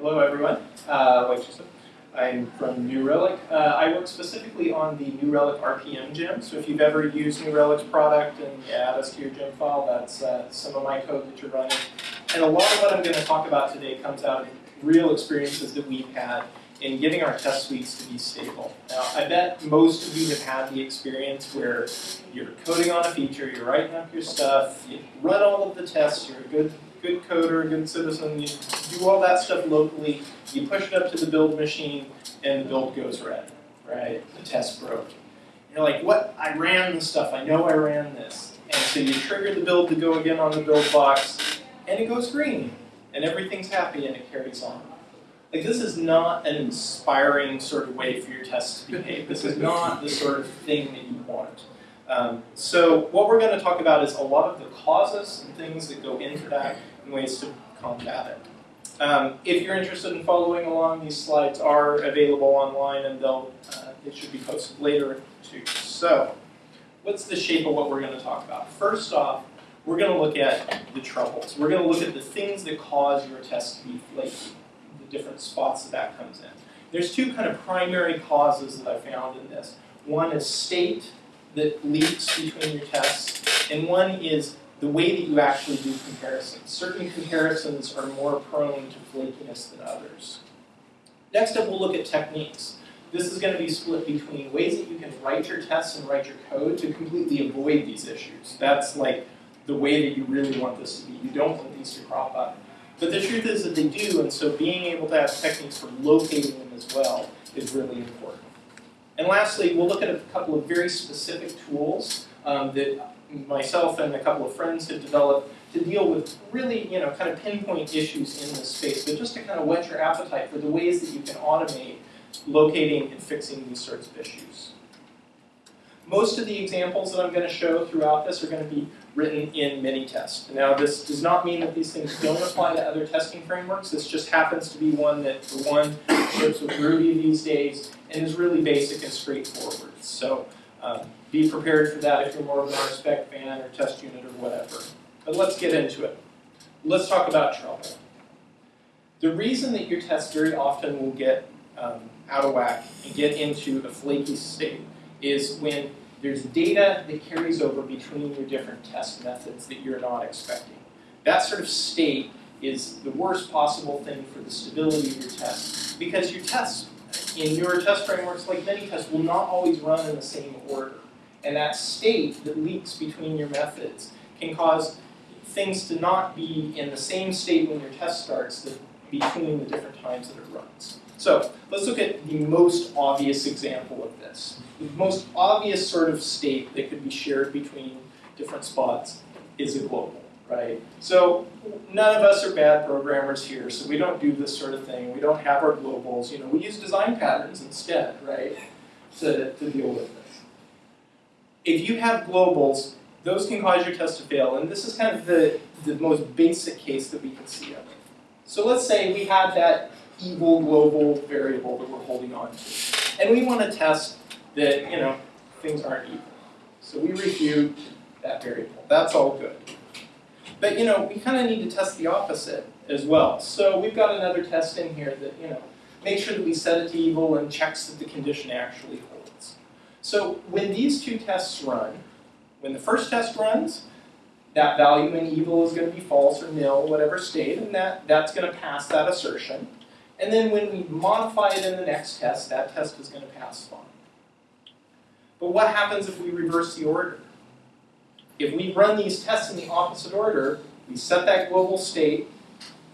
Hello, everyone. Uh, I'm from New Relic. Uh, I work specifically on the New Relic RPM gem. So if you've ever used New Relic's product and add us to your gem file, that's uh, some of my code that you're running. And a lot of what I'm going to talk about today comes out of real experiences that we've had in getting our test suites to be stable. Now, I bet most of you have had the experience where you're coding on a feature, you're writing up your stuff, you run all of the tests, you're a good good coder, good citizen, you do all that stuff locally, you push it up to the build machine, and the build goes red, right? The test broke. You're like, what? I ran the stuff, I know I ran this. And so you trigger the build to go again on the build box, and it goes green, and everything's happy and it carries on. Like this is not an inspiring sort of way for your tests to behave. This is not the sort of thing that you want. Um, so what we're going to talk about is a lot of the causes and things that go into that ways to combat it. Um, if you're interested in following along, these slides are available online and they'll uh, it should be posted later too. So what's the shape of what we're going to talk about? First off, we're going to look at the troubles. We're going to look at the things that cause your test to be flaky the different spots that that comes in. There's two kind of primary causes that I found in this. One is state that leaks between your tests, and one is the way that you actually do comparisons. Certain comparisons are more prone to flakiness than others. Next up, we'll look at techniques. This is going to be split between ways that you can write your tests and write your code to completely avoid these issues. That's like the way that you really want this to be. You don't want these to crop up. But the truth is that they do, and so being able to have techniques for locating them as well is really important. And lastly, we'll look at a couple of very specific tools um, that myself and a couple of friends have developed to deal with really, you know, kind of pinpoint issues in this space, but just to kind of whet your appetite for the ways that you can automate locating and fixing these sorts of issues. Most of the examples that I'm going to show throughout this are going to be written in Minitest. Now, this does not mean that these things don't apply to other testing frameworks. This just happens to be one that, for one, ships with Ruby these days and is really basic and straightforward. So um, be prepared for that if you're more of an RSpec fan or test unit or whatever. But let's get into it. Let's talk about trouble. The reason that your tests very often will get um, out of whack and get into a flaky state is when there's data that carries over between your different test methods that you're not expecting. That sort of state is the worst possible thing for the stability of your test because your tests in your test frameworks like Minitest, will not always run in the same order. And that state that leaks between your methods can cause things to not be in the same state when your test starts between the different times that it runs. So let's look at the most obvious example of this. The most obvious sort of state that could be shared between different spots is a global, right? So none of us are bad programmers here, so we don't do this sort of thing. We don't have our globals. You know, we use design patterns instead, right, to, to deal with this. If you have globals, those can cause your test to fail, and this is kind of the, the most basic case that we can see of it. So let's say we have that evil global variable that we're holding on to. And we want to test that, you know, things aren't evil. So we refute that variable. That's all good. But, you know, we kind of need to test the opposite as well. So we've got another test in here that, you know, makes sure that we set it to evil and checks that the condition actually holds. So when these two tests run, when the first test runs, that value in evil is going to be false or nil, whatever state, and that, that's going to pass that assertion. And then when we modify it in the next test, that test is going to pass fine. But what happens if we reverse the order? If we run these tests in the opposite order, we set that global state,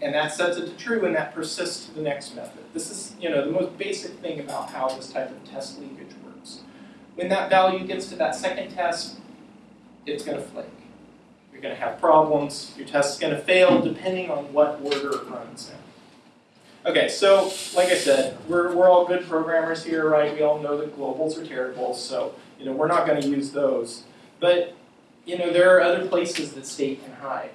and that sets it to true, and that persists to the next method. This is you know, the most basic thing about how this type of test leakage. When that value gets to that second test, it's going to flake. You're going to have problems. Your test is going to fail depending on what order it runs in. Okay, so like I said, we're, we're all good programmers here, right? We all know that globals are terrible, so you know we're not going to use those. But you know there are other places that state can hide.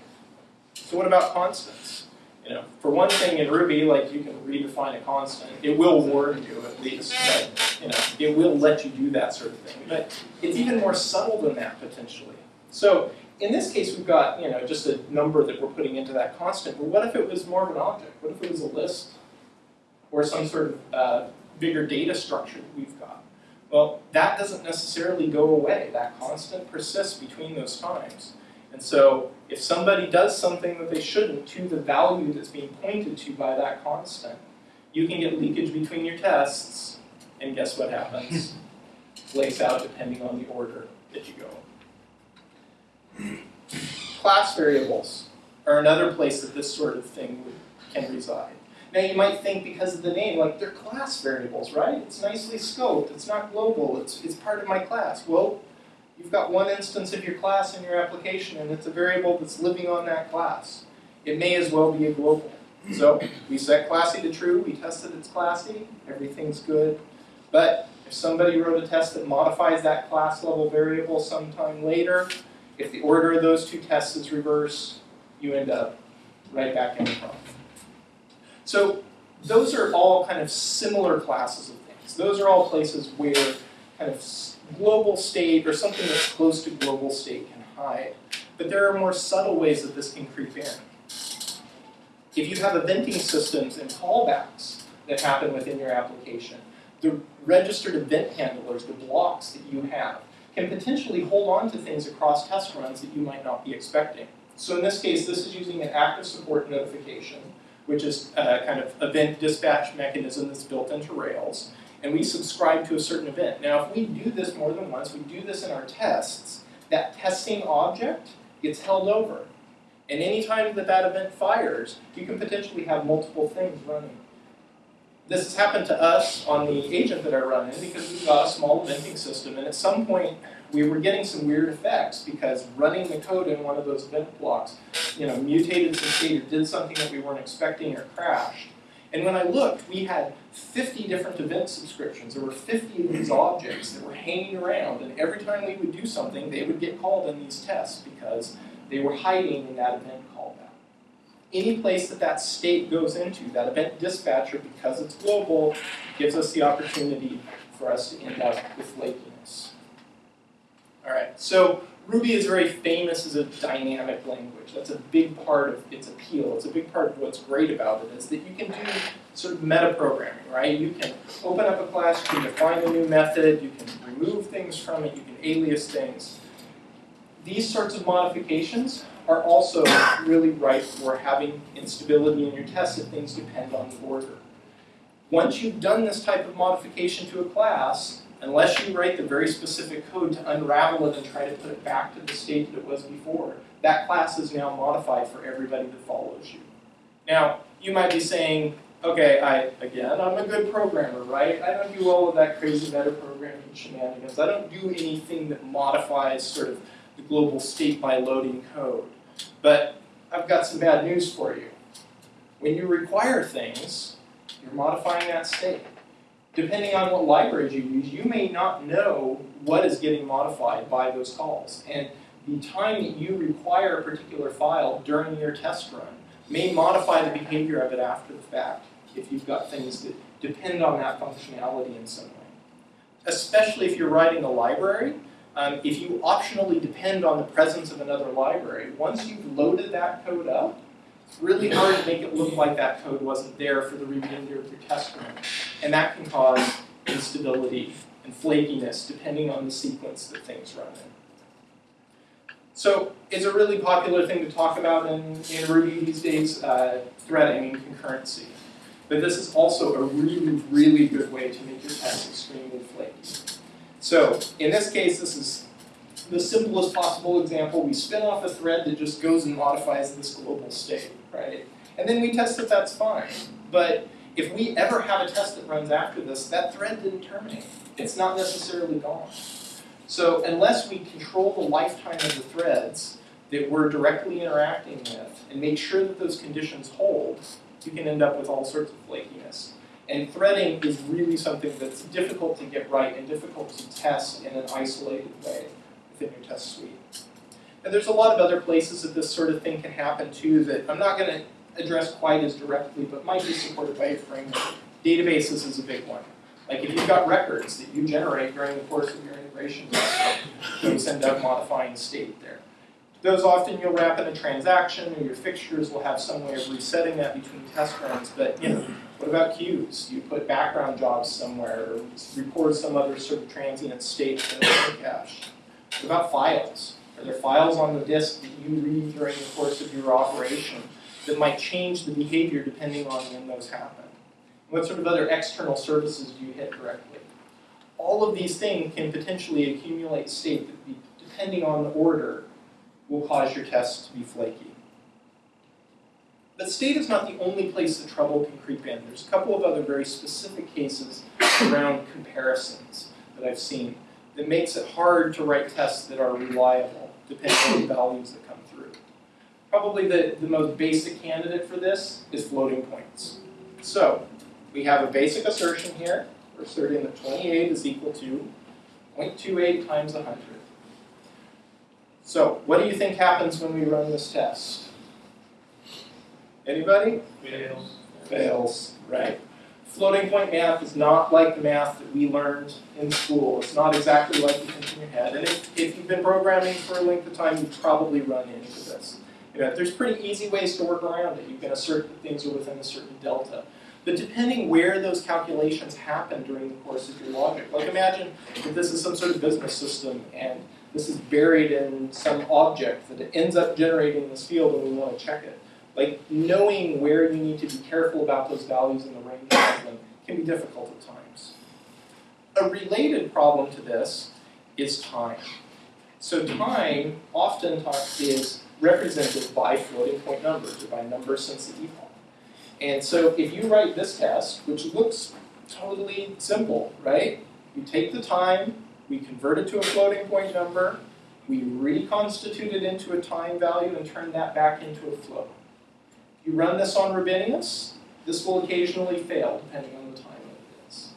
So what about constants? You know, for one thing in Ruby, like you can redefine a constant. It will warn you at least, but you know, it will let you do that sort of thing. But it's even more subtle than that potentially. So in this case, we've got you know just a number that we're putting into that constant. But what if it was more of an object? What if it was a list or some sort of uh, bigger data structure that we've got. Well, that doesn't necessarily go away. That constant persists between those times. And so if somebody does something that they shouldn't to the value that's being pointed to by that constant, you can get leakage between your tests, and guess what happens? Lays out depending on the order that you go. Class variables are another place that this sort of thing would, can reside. Now you might think because of the name, like they're class variables, right? It's nicely scoped, it's not global, it's, it's part of my class. Well, you've got one instance of your class in your application and it's a variable that's living on that class. It may as well be a global. So we set classy to true, we tested it's classy, everything's good. But if somebody wrote a test that modifies that class level variable sometime later, if the order of those two tests is reversed, you end up right back in the problem. So those are all kind of similar classes of things. Those are all places where kind of global state or something that's close to global state can hide. But there are more subtle ways that this can creep in. If you have eventing systems and callbacks that happen within your application, the registered event handlers, the blocks that you have, can potentially hold on to things across test runs that you might not be expecting. So in this case, this is using an active support notification, which is a kind of event dispatch mechanism that's built into Rails, and we subscribe to a certain event. Now, if we do this more than once, we do this in our tests, that testing object gets held over. And anytime that that event fires, you can potentially have multiple things running. This has happened to us on the agent that I run in because we've got a small eventing system, and at some point we were getting some weird effects because running the code in one of those event blocks, you know, mutated some state or did something that we weren't expecting or crashed. And when I looked, we had 50 different event subscriptions. There were 50 of these objects that were hanging around, and every time we would do something, they would get called in these tests because they were hiding in that event callback. Any place that that state goes into, that event dispatcher, because it's global, gives us the opportunity for us to end up with flakiness. All right, so Ruby is very famous as a dynamic language. That's a big part of its appeal. It's a big part of what's great about it is that you can do sort of metaprogramming, right? You can open up a class, you can define a new method, you can remove things from it, you can alias things. These sorts of modifications are also really ripe for having instability in your tests if things depend on the order. Once you've done this type of modification to a class, unless you write the very specific code to unravel it and try to put it back to the state that it was before, that class is now modified for everybody that follows you. Now, you might be saying, okay, I again, I'm a good programmer, right? I don't do all of that crazy metaprogramming shenanigans. I don't do anything that modifies sort of the global state by loading code. But I've got some bad news for you. When you require things, you're modifying that state depending on what libraries you use, you may not know what is getting modified by those calls. And the time that you require a particular file during your test run may modify the behavior of it after the fact if you've got things that depend on that functionality in some way. Especially if you're writing a library, um, if you optionally depend on the presence of another library, once you've loaded that code up, really hard to make it look like that code wasn't there for the remainder of your test run. And that can cause instability and flakiness depending on the sequence that things run in. So it's a really popular thing to talk about in, in Ruby these days, uh, threading and concurrency. But this is also a really, really good way to make your tests extremely flaky. So in this case, this is the simplest possible example. We spin off a thread that just goes and modifies this global state right? And then we test that that's fine. But if we ever have a test that runs after this, that thread didn't terminate. It's not necessarily gone. So unless we control the lifetime of the threads that we're directly interacting with and make sure that those conditions hold, you can end up with all sorts of flakiness. And threading is really something that's difficult to get right and difficult to test in an isolated way within your test suite. And there's a lot of other places that this sort of thing can happen too that I'm not going to address quite as directly, but might be supported by a framework. Databases is a big one. Like if you've got records that you generate during the course of your integration those end up modifying state there. Those often you'll wrap in a transaction or your fixtures will have some way of resetting that between test runs, but you know, What about queues? You put background jobs somewhere or record some other sort of transient state in the cache? What about files? Are there files on the disk that you read during the course of your operation that might change the behavior depending on when those happen? What sort of other external services do you hit directly? All of these things can potentially accumulate state that, depending on the order, will cause your tests to be flaky. But state is not the only place that trouble can creep in. There's a couple of other very specific cases around comparisons that I've seen that makes it hard to write tests that are reliable, depending on the values that come through. Probably the, the most basic candidate for this is floating points. So, we have a basic assertion here. We're asserting that 28 is equal to 0.28 times 100. So, what do you think happens when we run this test? Anybody? Fails. Fails, right. Floating point math is not like the math that we learned in school. It's not exactly like you think in your head. And if, if you've been programming for a length of time, you've probably run into this. You know, there's pretty easy ways to work around it. You can assert that things are within a certain delta. But depending where those calculations happen during the course of your logic, like imagine if this is some sort of business system and this is buried in some object that ends up generating this field and we want to check it. Like knowing where you need to be careful about those values and the range of them can be difficult at times. A related problem to this is time. So time oftentimes is represented by floating point numbers or by numbers since the epoch. And so if you write this test, which looks totally simple, right? You take the time, we convert it to a floating point number, we reconstitute it into a time value and turn that back into a float. You run this on Rubinius, this will occasionally fail depending on the time that it is.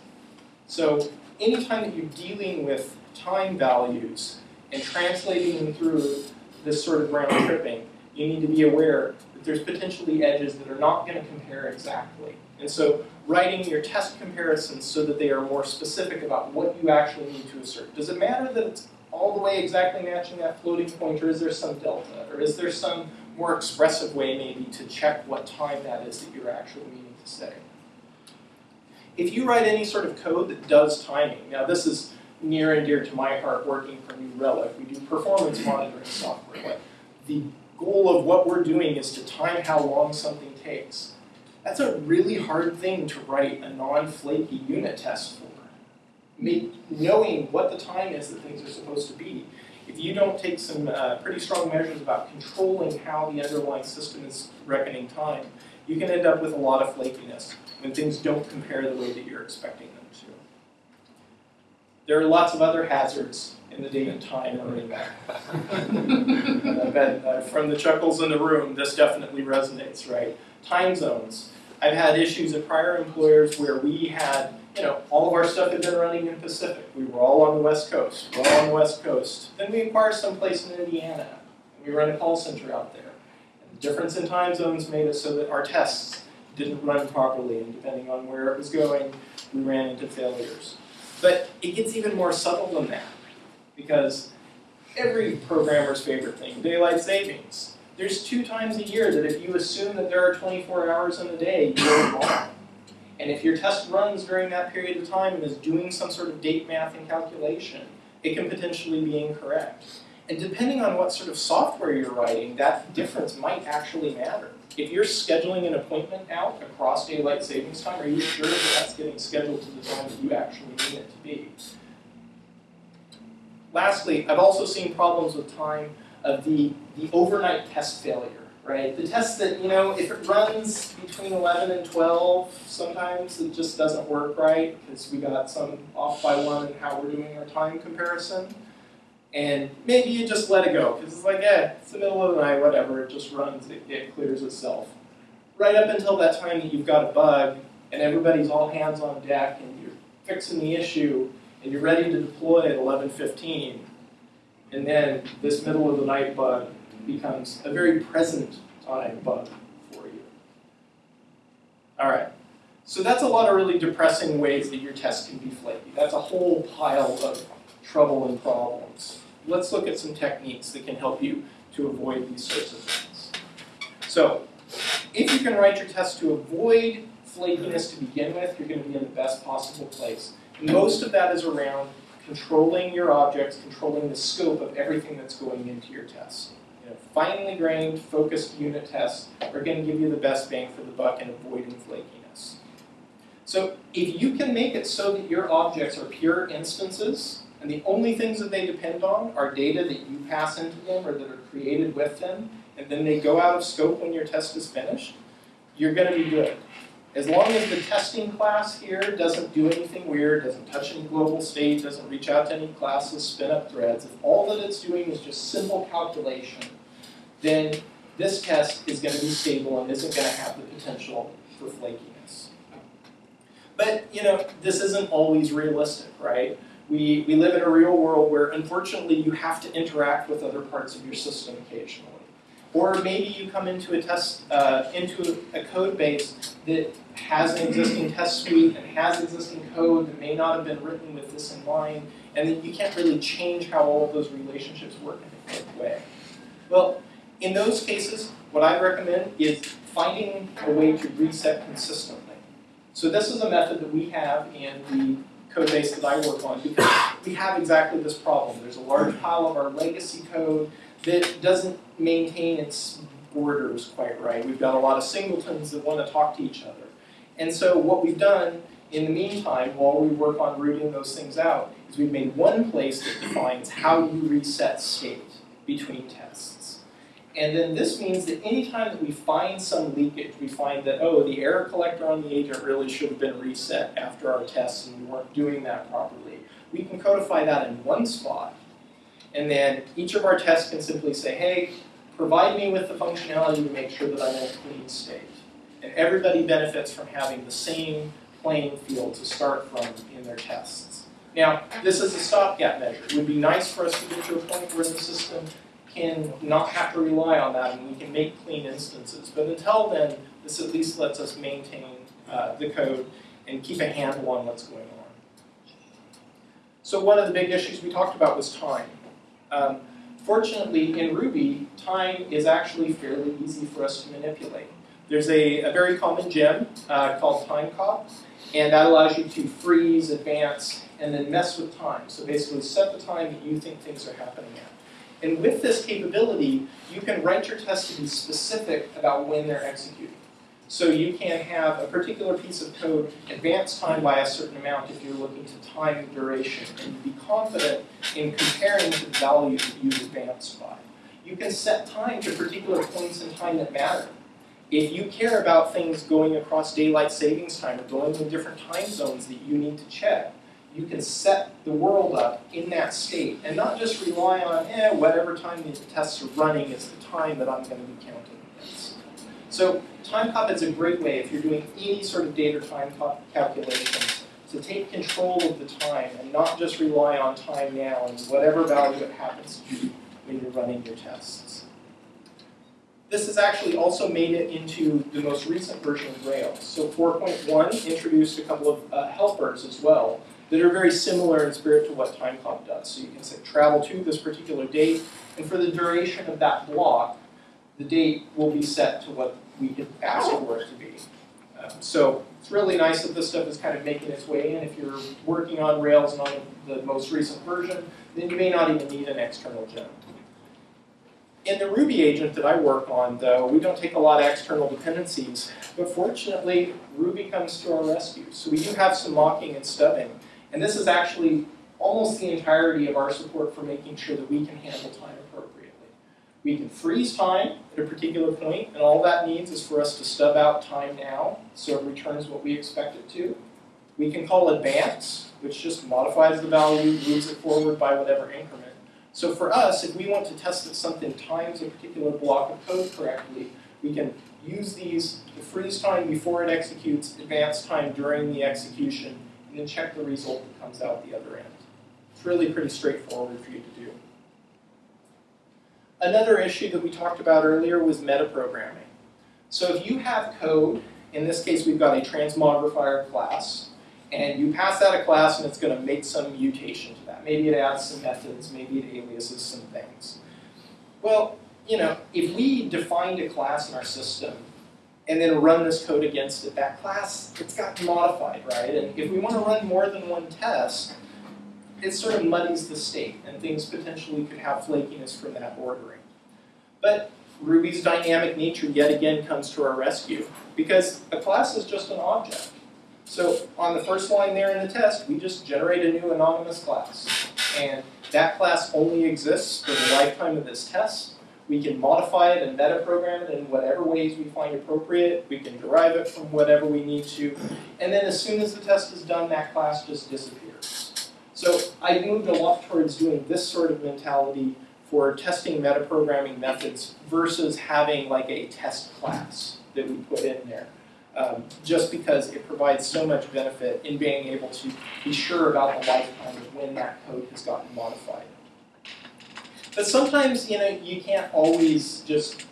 So anytime that you're dealing with time values and translating them through this sort of round tripping, you need to be aware that there's potentially edges that are not going to compare exactly. And so writing your test comparisons so that they are more specific about what you actually need to assert. Does it matter that it's all the way exactly matching that floating point, or is there some delta? Or is there some more expressive way maybe to check what time that is that you're actually meaning to say. If you write any sort of code that does timing, now this is near and dear to my heart working for New Relic. We do performance monitoring software. But the goal of what we're doing is to time how long something takes. That's a really hard thing to write a non-flaky unit test for. Make, knowing what the time is that things are supposed to be if you don't take some uh, pretty strong measures about controlling how the underlying system is reckoning time, you can end up with a lot of flakiness when things don't compare the way that you're expecting them to. There are lots of other hazards in the date and time back. I bet uh, from the chuckles in the room, this definitely resonates, right? Time zones. I've had issues at prior employers where we had you know, all of our stuff had been running in Pacific. We were all on the West Coast. We're all on the West Coast. Then we acquired someplace in Indiana. And we run a call center out there. And the difference in time zones made it so that our tests didn't run properly, and depending on where it was going, we ran into failures. But it gets even more subtle than that, because every programmer's favorite thing, daylight savings. There's two times a year that if you assume that there are 24 hours in a day, you're wrong. And if your test runs during that period of time and is doing some sort of date math and calculation, it can potentially be incorrect. And depending on what sort of software you're writing, that difference might actually matter. If you're scheduling an appointment out across daylight savings time, are you sure that that's getting scheduled to the time that you actually need it to be? Lastly, I've also seen problems with time of the, the overnight test failure right? The test that, you know, if it runs between 11 and 12, sometimes it just doesn't work right because we got some off by one in how we're doing our time comparison. And maybe you just let it go because it's like, eh, it's the middle of the night, whatever, it just runs, it, it clears itself. Right up until that time that you've got a bug and everybody's all hands on deck and you're fixing the issue and you're ready to deploy at 11.15, and then this middle of the night bug becomes a very present time bug for you. All right, so that's a lot of really depressing ways that your test can be flaky. That's a whole pile of trouble and problems. Let's look at some techniques that can help you to avoid these sorts of things. So, if you can write your test to avoid flakiness to begin with, you're going to be in the best possible place. Most of that is around controlling your objects, controlling the scope of everything that's going into your test. You know, finely grained, focused unit tests are going to give you the best bang for the buck in avoiding flakiness. So if you can make it so that your objects are pure instances, and the only things that they depend on are data that you pass into them or that are created with them, and then they go out of scope when your test is finished, you're going to be good. As long as the testing class here doesn't do anything weird, doesn't touch any global state, doesn't reach out to any classes, spin up threads, if all that it's doing is just simple calculation, then this test is going to be stable and isn't going to have the potential for flakiness. But, you know, this isn't always realistic, right? We, we live in a real world where, unfortunately, you have to interact with other parts of your system occasionally. Or maybe you come into a test, uh, into a code base that has an existing test suite and has existing code that may not have been written with this in mind, and then you can't really change how all of those relationships work in a quick way. Well, in those cases, what I recommend is finding a way to reset consistently. So this is a method that we have in the code base that I work on because we have exactly this problem. There's a large pile of our legacy code that doesn't maintain its borders quite right. We've got a lot of singletons that want to talk to each other. And so what we've done in the meantime, while we work on rooting those things out, is we've made one place that defines how you reset state between tests. And then this means that anytime that we find some leakage, we find that, oh, the error collector on the agent really should have been reset after our tests and we weren't doing that properly, we can codify that in one spot and then each of our tests can simply say, hey, provide me with the functionality to make sure that I'm in a clean state. And everybody benefits from having the same playing field to start from in their tests. Now, this is a stopgap measure. It would be nice for us to get to a point where the system can not have to rely on that and we can make clean instances. But until then, this at least lets us maintain uh, the code and keep a handle on what's going on. So one of the big issues we talked about was time. Um, fortunately, in Ruby, time is actually fairly easy for us to manipulate. There's a, a very common gem uh, called timecop, and that allows you to freeze, advance, and then mess with time. So basically set the time that you think things are happening at. And with this capability, you can write your test to be specific about when they're executing. So you can have a particular piece of code advance time by a certain amount if you're looking to time duration, and be confident in comparing to the value that you've advanced by. You can set time to particular points in time that matter. If you care about things going across daylight savings time or going in different time zones that you need to check, you can set the world up in that state and not just rely on, eh, whatever time the tests are running is the time that I'm going to be counting. So Timecop is a great way if you're doing any sort of data time calculations to take control of the time and not just rely on time now and whatever value it happens to be when you're running your tests. This has actually also made it into the most recent version of Rails. So 4.1 introduced a couple of uh, helpers as well that are very similar in spirit to what Timecop does. So you can say travel to this particular date, and for the duration of that block, the date will be set to what we ask for it to be. Um, so it's really nice that this stuff is kind of making its way in. If you're working on Rails and on the most recent version, then you may not even need an external gem. In the Ruby agent that I work on, though, we don't take a lot of external dependencies, but fortunately, Ruby comes to our rescue. So we do have some mocking and stubbing, and this is actually almost the entirety of our support for making sure that we can handle time we can freeze time at a particular point, and all that means is for us to stub out time now, so it returns what we expect it to. We can call advance, which just modifies the value, moves it forward by whatever increment. So for us, if we want to test that something times a particular block of code correctly, we can use these to freeze time before it executes, advance time during the execution, and then check the result that comes out the other end. It's really pretty straightforward for you to do. Another issue that we talked about earlier was metaprogramming. So if you have code, in this case we've got a transmogrifier class, and you pass that a class and it's going to make some mutation to that. Maybe it adds some methods, maybe it aliases some things. Well, you know, if we defined a class in our system and then run this code against it, that class, it's gotten modified, right? And if we want to run more than one test, it sort of muddies the state, and things potentially could have flakiness from that ordering. But Ruby's dynamic nature yet again comes to our rescue, because a class is just an object. So on the first line there in the test, we just generate a new anonymous class. And that class only exists for the lifetime of this test, we can modify it and metaprogram it in whatever ways we find appropriate. We can derive it from whatever we need to. And then as soon as the test is done, that class just disappears. So I moved a lot towards doing this sort of mentality for testing metaprogramming methods versus having like a test class that we put in there. Um, just because it provides so much benefit in being able to be sure about the lifetime of when that code has gotten modified. But sometimes, you know, you can't always just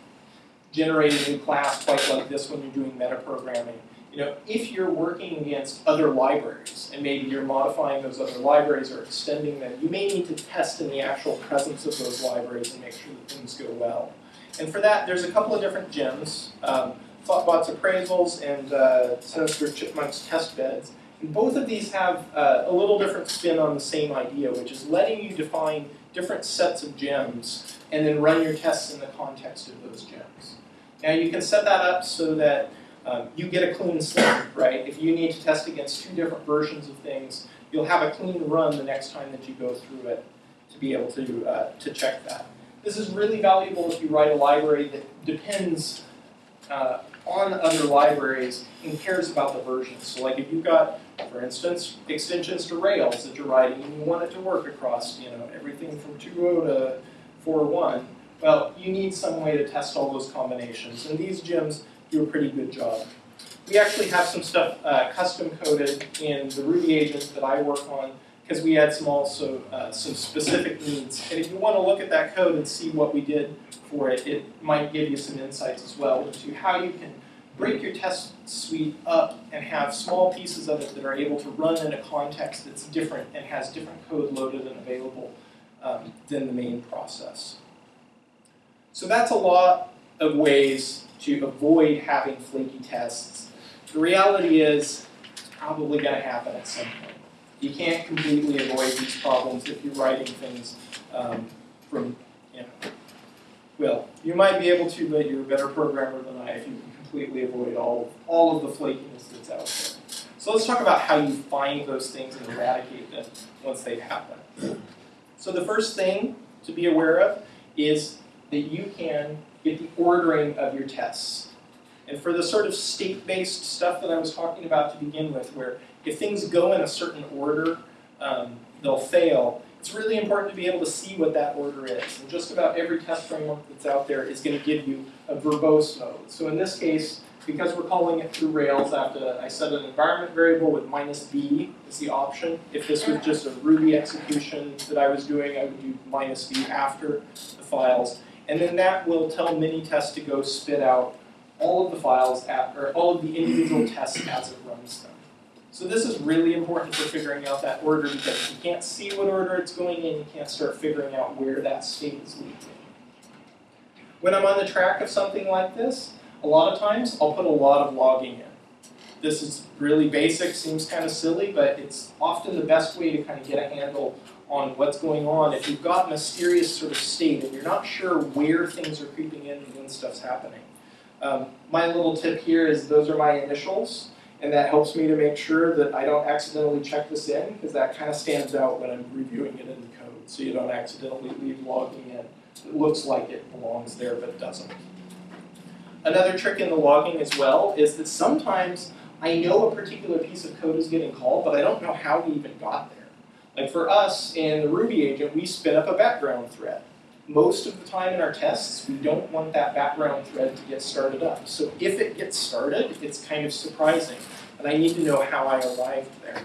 generate a new class quite like this when you're doing metaprogramming. You know, if you're working against other libraries, and maybe you're modifying those other libraries or extending them, you may need to test in the actual presence of those libraries and make sure that things go well. And for that, there's a couple of different gems, um, Thoughtbot's appraisals and uh, Sinister Chipmunk's test beds. And both of these have uh, a little different spin on the same idea, which is letting you define different sets of gems and then run your tests in the context of those gems. Now you can set that up so that um, you get a clean slate, right? If you need to test against two different versions of things, you'll have a clean run the next time that you go through it to be able to, uh, to check that. This is really valuable if you write a library that depends uh, on other libraries and cares about the versions. So like if you've got, for instance, extensions to Rails that you're writing and you want it to work across, you know, everything from 2.0 to 4.1, well, you need some way to test all those combinations. And these gems do a pretty good job. We actually have some stuff uh, custom coded in the Ruby agent that I work on because we had some also uh, some specific needs. And if you want to look at that code and see what we did for it, it might give you some insights as well into how you can break your test suite up and have small pieces of it that are able to run in a context that's different and has different code loaded and available um, than the main process. So that's a lot of ways to avoid having flaky tests. The reality is it's probably going to happen at some point. You can't completely avoid these problems if you're writing things um, from, you know, well, you might be able to, but you're a better programmer than I if you can completely avoid all, all of the flakiness that's out there. So let's talk about how you find those things and eradicate them once they happen. So the first thing to be aware of is that you can get the ordering of your tests. And for the sort of state-based stuff that I was talking about to begin with, where if things go in a certain order, um, they'll fail, it's really important to be able to see what that order is. And just about every test framework that's out there is going to give you a verbose mode. So in this case, because we're calling it through Rails, to, I set an environment variable with minus v as the option. If this was just a Ruby execution that I was doing, I would do minus v after the files. And then that will tell Minitest to go spit out all of the files, at, or all of the individual tests as it runs them. So this is really important for figuring out that order because you can't see what order it's going in, you can't start figuring out where that state is leaking. When I'm on the track of something like this, a lot of times I'll put a lot of logging in. This is really basic, seems kind of silly, but it's often the best way to kind of get a handle on what's going on. If you've got mysterious sort of state and you're not sure where things are creeping in and when stuff's happening. Um, my little tip here is those are my initials. And that helps me to make sure that I don't accidentally check this in, because that kind of stands out when I'm reviewing it in the code, so you don't accidentally leave logging in. It looks like it belongs there, but it doesn't. Another trick in the logging as well is that sometimes I know a particular piece of code is getting called, but I don't know how we even got there. Like for us in the Ruby agent, we spin up a background thread. Most of the time in our tests, we don't want that background thread to get started up. So if it gets started, it's kind of surprising and I need to know how I arrived there.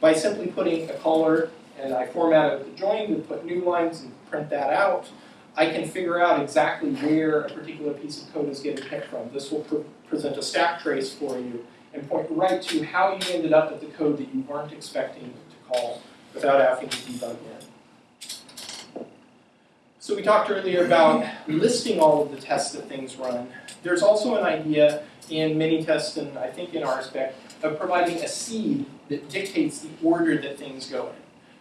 By simply putting a caller and I format formatted the join to put new lines and print that out, I can figure out exactly where a particular piece of code is getting picked from. This will pre present a stack trace for you and point right to how you ended up with the code that you weren't expecting to call without having to debug in. So we talked earlier about listing all of the tests that things run. There's also an idea in Minitest and I think in RSpec of providing a seed that dictates the order that things go in.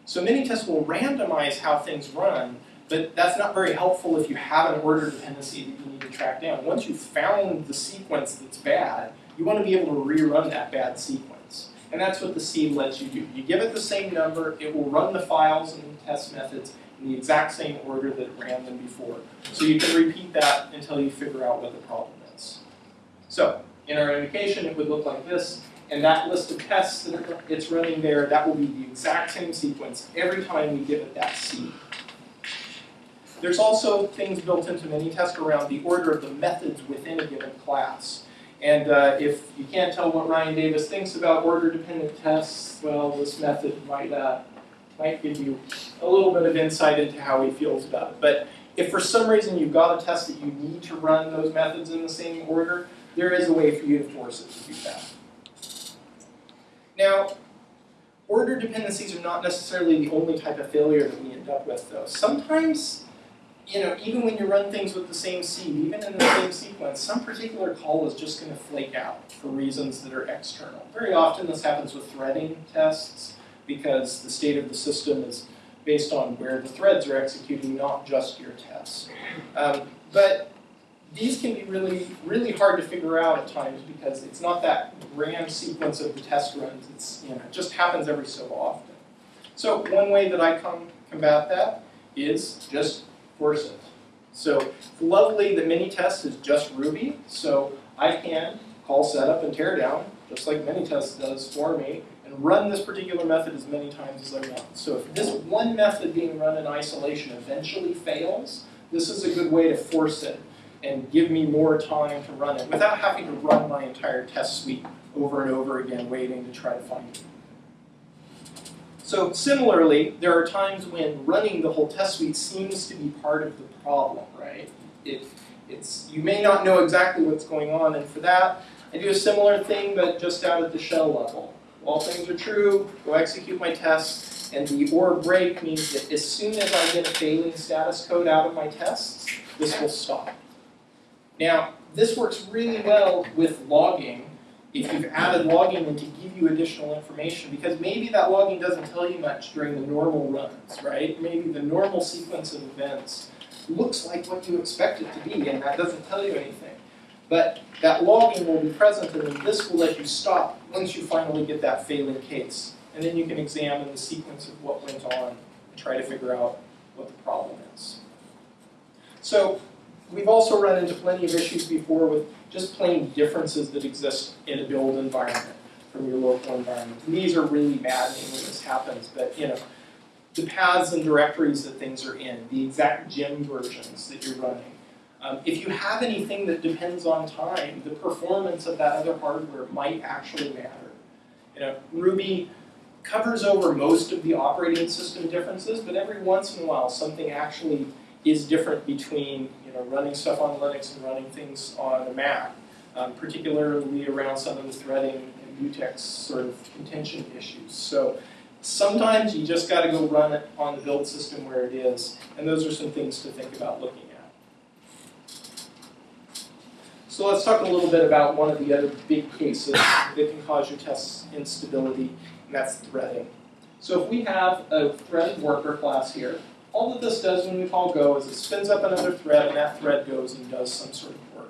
So Minitest will randomize how things run, but that's not very helpful if you have an order dependency that you need to track down. Once you've found the sequence that's bad, you want to be able to rerun that bad sequence. And that's what the seed lets you do. You give it the same number, it will run the files and the test methods in the exact same order that it ran them before. So you can repeat that until you figure out what the problem is. So in our indication, it would look like this. And that list of tests that it's running there, that will be the exact same sequence every time we give it that seed. There's also things built into Minitest around the order of the methods within a given class. And uh, if you can't tell what Ryan Davis thinks about order-dependent tests, well, this method might, uh, might give you a little bit of insight into how he feels about it. But if for some reason you've got a test that you need to run those methods in the same order, there is a way for you to force it to do that. Now, order dependencies are not necessarily the only type of failure that we end up with, though. Sometimes you know, even when you run things with the same seed, even in the same sequence, some particular call is just going to flake out for reasons that are external. Very often this happens with threading tests because the state of the system is based on where the threads are executing, not just your tests. Um, but these can be really, really hard to figure out at times because it's not that grand sequence of the test runs. It's, you know, it just happens every so often. So one way that I come combat that is just force it. So it's lovely that Minitest is just Ruby, so I can call setup and tear down, just like Minitest does for me, and run this particular method as many times as I want. So if this one method being run in isolation eventually fails, this is a good way to force it and give me more time to run it without having to run my entire test suite over and over again, waiting to try to find it. So similarly, there are times when running the whole test suite seems to be part of the problem, right? It, it's, you may not know exactly what's going on, and for that, I do a similar thing, but just out at the shell level. All things are true, go execute my tests, and the or break means that as soon as I get a failing status code out of my tests, this will stop. Now, this works really well with logging, if you've added logging in to give you additional information, because maybe that logging doesn't tell you much during the normal runs, right? Maybe the normal sequence of events looks like what you expect it to be, and that doesn't tell you anything. But that logging will be present, and then this will let you stop once you finally get that failing case. And then you can examine the sequence of what went on and try to figure out what the problem is. So we've also run into plenty of issues before with just plain differences that exist in a build environment from your local environment. And these are really maddening when this happens, but you know, the paths and directories that things are in, the exact gem versions that you're running. Um, if you have anything that depends on time, the performance of that other hardware might actually matter. You know, Ruby covers over most of the operating system differences, but every once in a while something actually is different between know, running stuff on Linux and running things on a Mac, um, particularly around some of the threading and mutex sort of contention issues. So sometimes you just got to go run it on the build system where it is, and those are some things to think about looking at. So let's talk a little bit about one of the other big cases that can cause your test instability, and that's threading. So if we have a threaded worker class here, all that this does when we call go is it spins up another thread, and that thread goes and does some sort of work.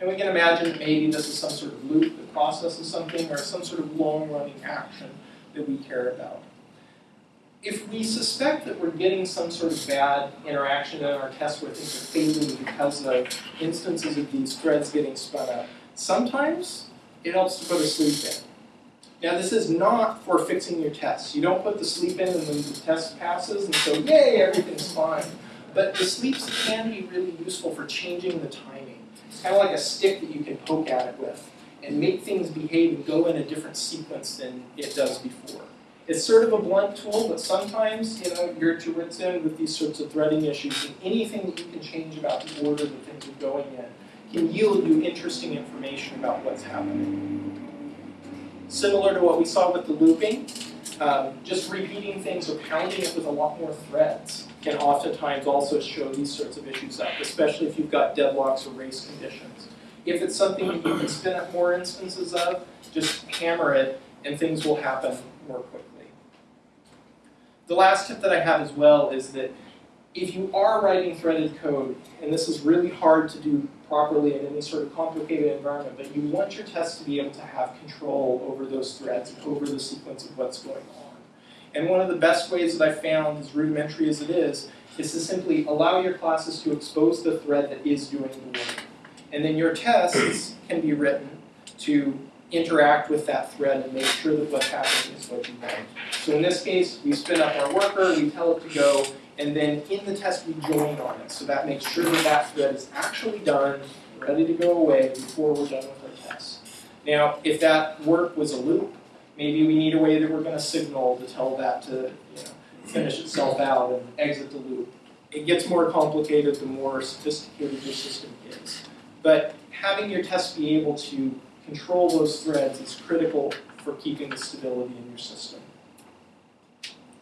And we can imagine maybe this is some sort of loop that processes something, or some sort of long-running action that we care about. If we suspect that we're getting some sort of bad interaction in our test where things are failing because of instances of these threads getting spun up, sometimes it helps to put a sleep in. Now this is not for fixing your tests. You don't put the sleep in and then the test passes and so yay, everything's fine. But the sleeps can be really useful for changing the timing. It's kind of like a stick that you can poke at it with and make things behave and go in a different sequence than it does before. It's sort of a blunt tool, but sometimes you know you're to wits end with these sorts of threading issues, and anything that you can change about the order that things are going in can yield you interesting information about what's happening. Similar to what we saw with the looping, Um, just repeating things or pounding it with a lot more threads can oftentimes also show these sorts of issues up, especially if you've got deadlocks or race conditions. If it's something you can spin up more instances of, just hammer it and things will happen more quickly. The last tip that I have as well is that if you are writing threaded code, and this is really hard to do properly in any sort of complicated environment, but you want your test to be able to have control over those threads and over the sequence of what's going on. And one of the best ways that I found, as rudimentary as it is, is to simply allow your classes to expose the thread that is doing the work. And then your tests can be written to interact with that thread and make sure that what's happening is what you want. So in this case, we spin up our worker, we tell it to go, and then in the test we join on it. So that makes sure that that thread is actually done, ready to go away before we're done with our test. Now, if that work was a loop, maybe we need a way that we're going to signal to tell that to you know, finish itself out and exit the loop. It gets more complicated the more sophisticated your system is. But having your test be able to control those threads is critical for keeping the stability in your system.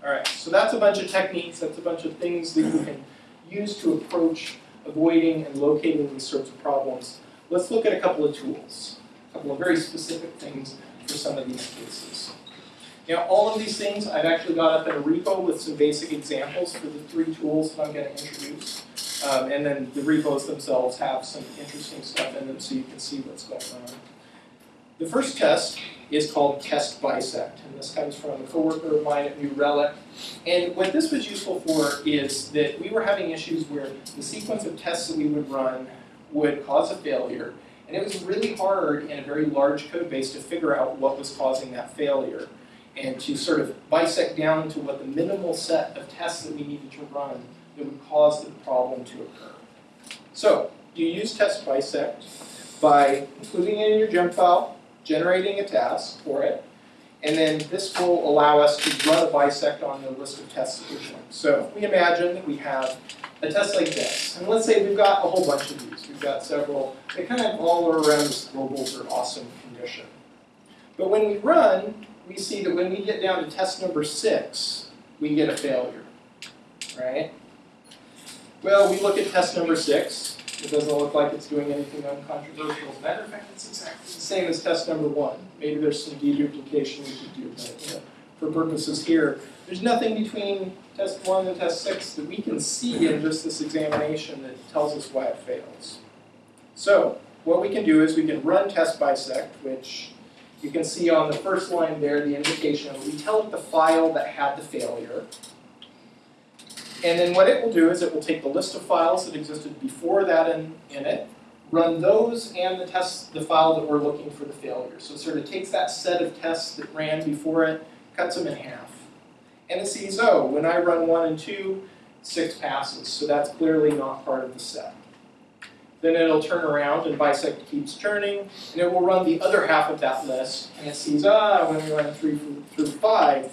All right, so that's a bunch of techniques, that's a bunch of things that you can use to approach avoiding and locating these sorts of problems. Let's look at a couple of tools, a couple of very specific things for some of these cases. Now, all of these things I've actually got up in a repo with some basic examples for the three tools that I'm going to introduce. Um, and then the repos themselves have some interesting stuff in them so you can see what's going on. The first test is called test bisect, and this comes from a coworker of mine at New Relic. And what this was useful for is that we were having issues where the sequence of tests that we would run would cause a failure, and it was really hard in a very large code base to figure out what was causing that failure and to sort of bisect down to what the minimal set of tests that we needed to run that would cause the problem to occur. So, you use test bisect by including it in your gem file, generating a task for it, and then this will allow us to run a bisect on the list of tests that we're doing. So if we imagine that we have a test like this, and let's say we've got a whole bunch of these. We've got several, they kind of all are around this globals are awesome condition. But when we run, we see that when we get down to test number six, we get a failure, right? Well, we look at test number six, it doesn't look like it's doing anything uncontroversial. As a matter of fact, it's exactly the same as test number one. Maybe there's some deduplication we could do, but you know, for purposes here, there's nothing between test one and test six that we can see in just this examination that tells us why it fails. So what we can do is we can run test bisect, which you can see on the first line there, the indication. We tell it the file that had the failure. And then what it will do is it will take the list of files that existed before that in, in it, run those and the test, the file that we're looking for the failure. So it sort of takes that set of tests that ran before it, cuts them in half. And it sees, oh, when I run one and two, six passes. So that's clearly not part of the set. Then it'll turn around and bisect keeps turning, and it will run the other half of that list, and it sees, ah, when we run three through five,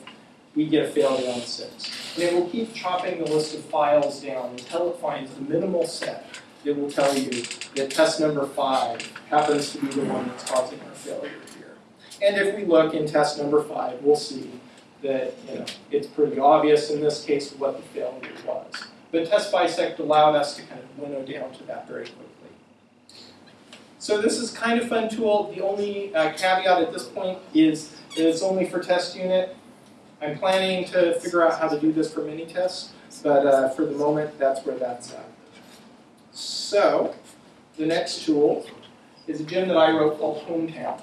we get a failure on six. And it will keep chopping the list of files down until it finds the minimal set that will tell you that test number five happens to be the one that's causing our failure here. And if we look in test number five, we'll see that you know it's pretty obvious in this case what the failure was. But test bisect allowed us to kind of winnow down to that very quickly. So this is kind of fun tool. The only uh, caveat at this point is that it's only for test unit. I'm planning to figure out how to do this for mini tests, but uh, for the moment, that's where that's at. So, the next tool is a gem that I wrote called Hometown.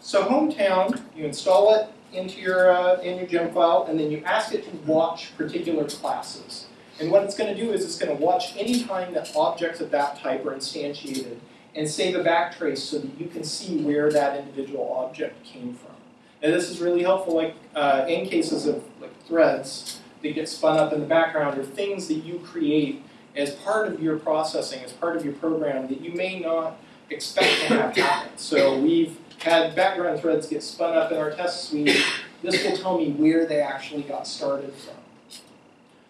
So Hometown, you install it into your, uh, in your gem file, and then you ask it to watch particular classes. And what it's going to do is it's going to watch any time that objects of that type are instantiated and save a backtrace so that you can see where that individual object came from. And this is really helpful like uh, in cases of like threads that get spun up in the background or things that you create as part of your processing, as part of your program that you may not expect to have happen. So we've had background threads get spun up in our test suite. This will tell me where they actually got started from.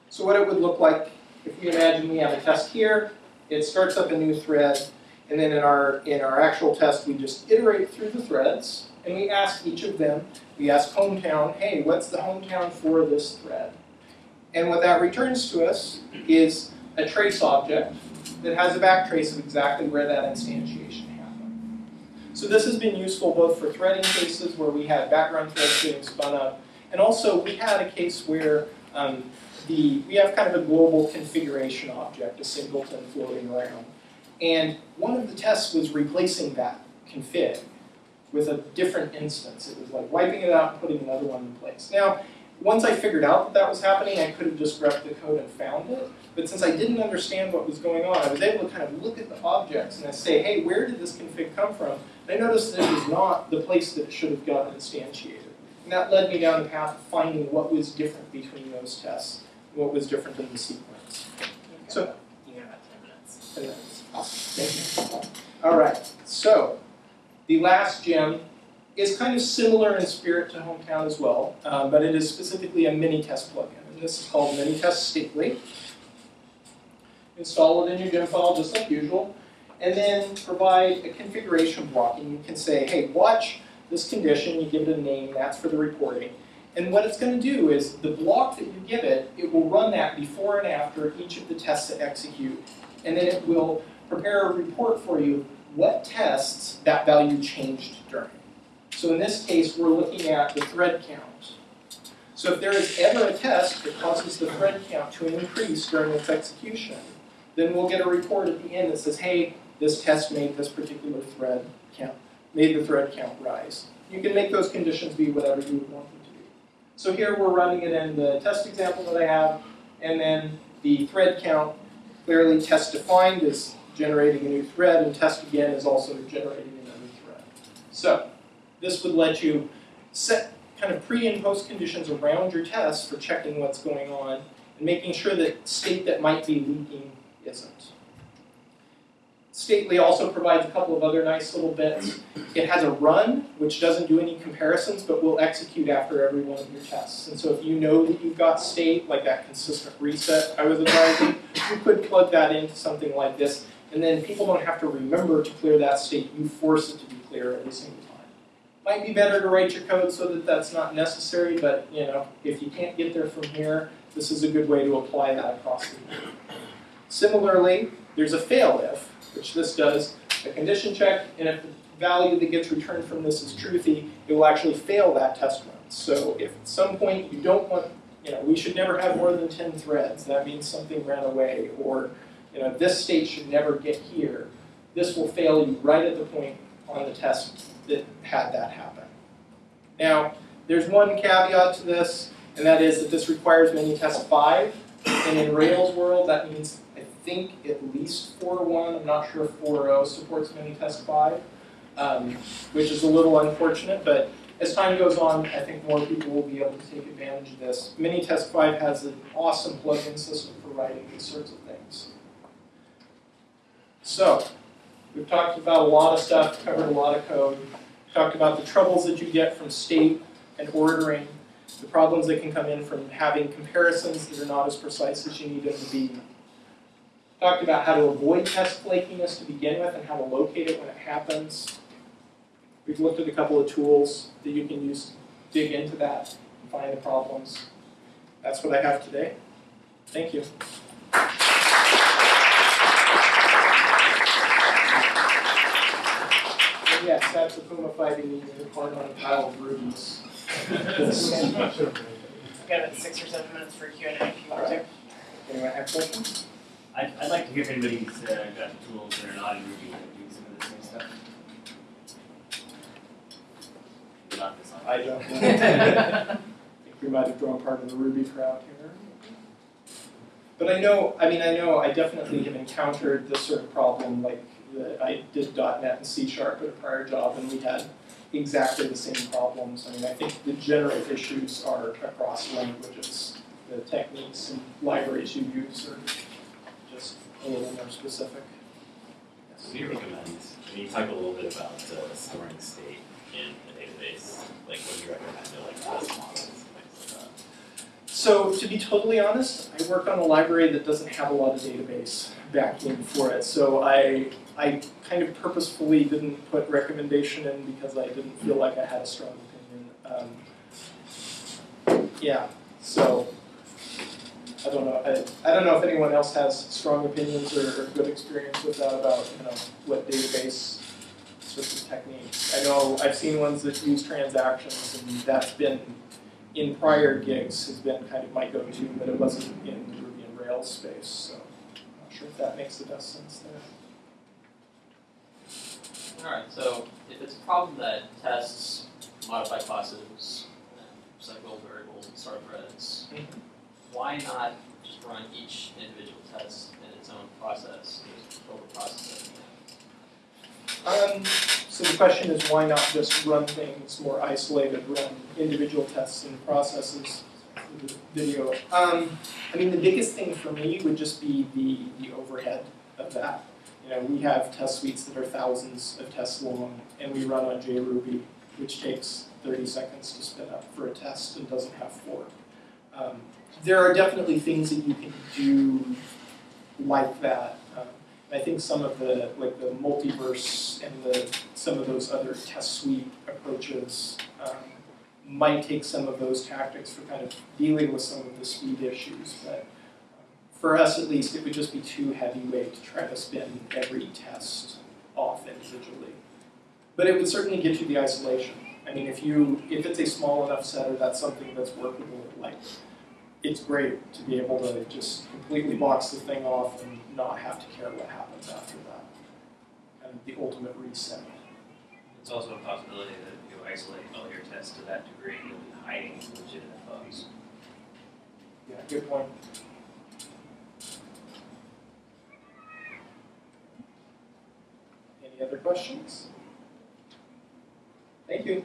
So what it would look like if we imagine we have a test here, it starts up a new thread, and then in our, in our actual test we just iterate through the threads, and we ask each of them, we ask hometown, hey, what's the hometown for this thread? And what that returns to us is a trace object that has a backtrace of exactly where that instantiation happened. So this has been useful both for threading cases where we had background threads getting spun up, and also we had a case where um, the, we have kind of a global configuration object, a singleton floating around. And one of the tests was replacing that config with a different instance. It was like wiping it out and putting another one in place. Now, once I figured out that that was happening, I could have just grepped the code and found it. But since I didn't understand what was going on, I was able to kind of look at the objects and I say, hey, where did this config come from? And I noticed that it was not the place that it should have gotten instantiated. And that led me down the path of finding what was different between those tests, what was different in the sequence. So, You got about ten minutes. and that's awesome. Thank you. All right, so the last gem is kind of similar in spirit to Hometown as well, uh, but it is specifically a Minitest plugin. And this is called Minitest Stately. Install it in your gem file just like usual, and then provide a configuration block. And you can say, hey, watch this condition, you give it a name, that's for the reporting. And what it's going to do is the block that you give it, it will run that before and after each of the tests that execute. And then it will prepare a report for you what tests that value changed during. So in this case, we're looking at the thread count. So if there is ever a test that causes the thread count to increase during its execution, then we'll get a report at the end that says, hey, this test made this particular thread count, made the thread count rise. You can make those conditions be whatever you want them to be. So here we're running it in the test example that I have, and then the thread count clearly test defined is generating a new thread, and test again is also generating another thread. So this would let you set kind of pre and post conditions around your tests for checking what's going on and making sure that state that might be leaking isn't. Stately also provides a couple of other nice little bits. It has a run, which doesn't do any comparisons, but will execute after every one of your tests. And so if you know that you've got state, like that consistent reset I was advising, you could plug that into something like this, and then people don't have to remember to clear that state. You force it to be clear every single time. Might be better to write your code so that that's not necessary, but you know, if you can't get there from here, this is a good way to apply that across the board. Similarly, there's a fail if, which this does a condition check, and if the value that gets returned from this is truthy, it will actually fail that test run. So if at some point you don't want, you know, we should never have more than 10 threads, that means something ran away, or you know, this state should never get here, this will fail you right at the point on the test that had that happen. Now, there's one caveat to this, and that is that this requires Minitest 5, and in Rails world, that means I think at least 4.1, I'm not sure if 4.0 supports Minitest 5, um, which is a little unfortunate, but as time goes on, I think more people will be able to take advantage of this. Minitest 5 has an awesome plugin system for writing these sorts of things. So, we've talked about a lot of stuff, covered a lot of code, talked about the troubles that you get from state and ordering, the problems that can come in from having comparisons that are not as precise as you need them to be. Talked about how to avoid test flakiness to begin with and how to locate it when it happens. We've looked at a couple of tools that you can use to dig into that and find the problems. That's what I have today. Thank you. And yes, that's a Puma fighting needing to climb on a pile of rubies. We've got about six or seven minutes for Q and A if you want to. Anyone have questions? I'd, I'd like to hear if anybody's uh, got the tools that are not in Ruby that do some of the same stuff. Not this one. I don't know. I think we might have drawn part of the Ruby crowd here. But I know, I mean, I know I definitely have encountered this sort of problem, like, the, I did .NET and C Sharp at a prior job, and we had exactly the same problems. I mean, I think the general issues are across languages. The techniques and libraries you use are just a little more specific. What do you recommend? I mean, you talked a little bit about uh, storing state in a database. Like, what do you recommend to like test models and things like So to be totally honest, I work on a library that doesn't have a lot of database back in for it. So I I kind of purposefully didn't put recommendation in because I didn't feel like I had a strong opinion. Um, yeah, so I don't know. I, I don't know if anyone else has strong opinions or, or good experience with that about you know what database sorts of techniques. I know I've seen ones that use transactions, and that's been in prior gigs has been kind of my go-to, but it wasn't in the Ruby and Rails space. So I'm not sure if that makes the best sense there. Alright, so if it's a problem that tests modify classes, cycle variables and start threads, Mhm. why not just run each individual test in its own process, over process it? Um, so the question is why not just run things more isolated, run individual tests and processes for the video? Um, I mean, the biggest thing for me would just be the, the overhead of that. You know, we have test suites that are thousands of tests long, and we run on JRuby, which takes 30 seconds to spin up for a test and doesn't have fork. Um, there are definitely things that you can do like that. Um, I think some of the like the multiverse and the some of those other test suite approaches um, might take some of those tactics for kind of dealing with some of the speed issues. But for us, at least, it would just be too heavyweight to try to spin every test off individually. But it would certainly get you the isolation. I mean, if you if it's a small enough setter, that's something that's workable. Like, it's great to be able to just completely box the thing off and not have to care what happens after that. And the ultimate reset. It's also a possibility that if you isolate all your tests to that degree, you'll be hiding legitimate bugs. Yeah, good point. Any other questions? Thank you.